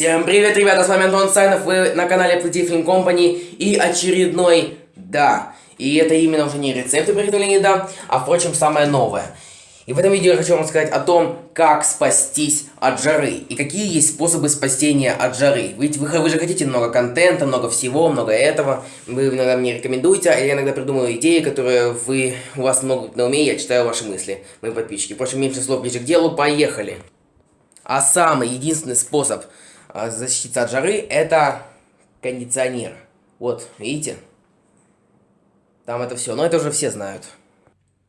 Всем привет, ребята, с вами Антон Сайнов, вы на канале Play Film Company и очередной, да, и это именно уже не рецепты приготовления еда, а впрочем самое новое. И в этом видео я хочу вам сказать о том, как спастись от жары и какие есть способы спасения от жары. Ведь вы, вы же хотите много контента, много всего, много этого, вы иногда мне рекомендуете, а я иногда придумываю идеи, которые вы, у вас много на уме, я читаю ваши мысли, мои подписчики. Впрочем, меньше слов ближе к делу, поехали. А самый единственный способ защититься от жары это кондиционер. Вот, видите? Там это все. Но это уже все знают.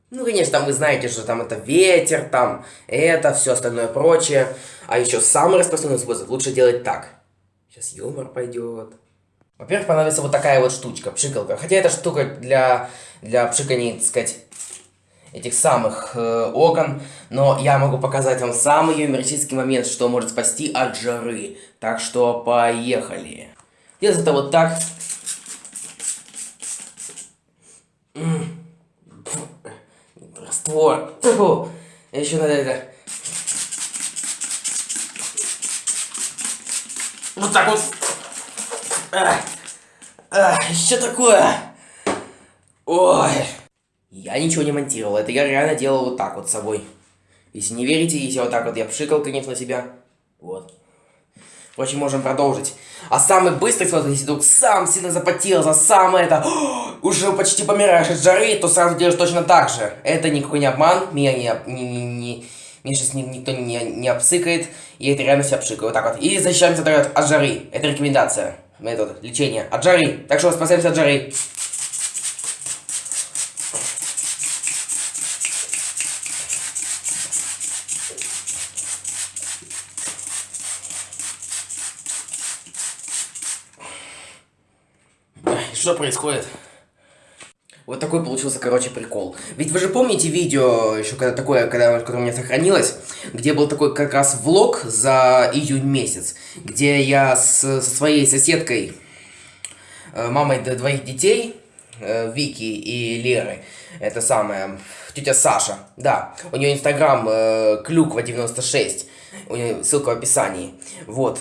Ну, конечно, там вы знаете, что там это ветер, там это, все остальное прочее. А еще самый распространенный способ лучше делать так. Сейчас юмор пойдет. Во-первых, понадобится вот такая вот штучка, пшикалка. Хотя эта штука для, для пшикания, так сказать, этих самых э, окон, но я могу показать вам самый юмористический момент, что может спасти от жары. Так что поехали. Делается это вот так. Раствор. Еще надо это. Вот так вот. А, а, что такое? Ой. Я ничего не монтировал, это я реально делал вот так вот с собой. Если не верите, если вот так вот я пшикал, конечно, себя. Вот. Впрочем, можем продолжить. А самый быстрый способ, если вдруг сам сильно запотел за самое это, уже почти помираешь от жары, то сразу делаешь точно так же. Это никакой не обман, меня не, не, не, не меня сейчас ни, никто не, не обсыкает, и это реально себя обшикаю. Вот так вот. И защищаемся от жары. Это рекомендация. Метод лечения от жары. Так что спасаемся от жары. Что происходит? Вот такой получился, короче, прикол. Ведь вы же помните видео, еще когда такое, когда, у меня сохранилось, где был такой как раз влог за июнь месяц, где я с, со своей соседкой, э, мамой двоих детей, э, Вики и Леры, это самая, тетя Саша, да, у нее инстаграм э, клюква96, у нее ссылка в описании, вот,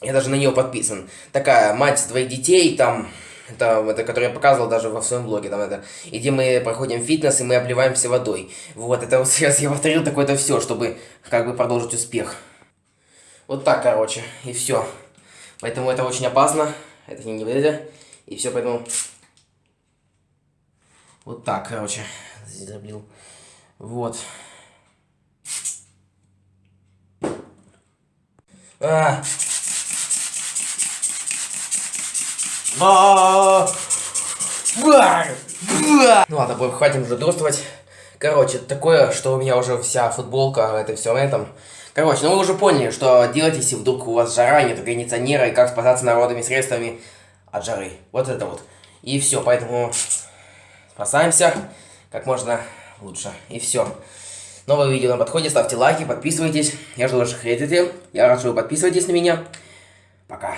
я даже на нее подписан. Такая мать двоих детей, там это, это, который я показывал даже во своем блоге, там это, где мы проходим фитнес, и мы обливаемся водой. Вот, это вот сейчас я повторил такое-то все, чтобы как бы продолжить успех. Вот так, короче, и все. Поэтому это очень опасно, это не это, и все, поэтому... Вот так, короче, облил. Вот. А, Ну ладно, хватит уже дурствовать. Короче, такое, что у меня уже вся футболка, это все на этом. Короче, ну вы уже поняли, что делать, если вдруг у вас жара, нет кондиционера, и как спасаться народными средствами от жары. Вот это вот. И все, поэтому спасаемся как можно лучше. И все. Новое видео на подходе, ставьте лайки, подписывайтесь. Я жду ваших рейтинги. Я рад, что вы подписываетесь на меня. Пока.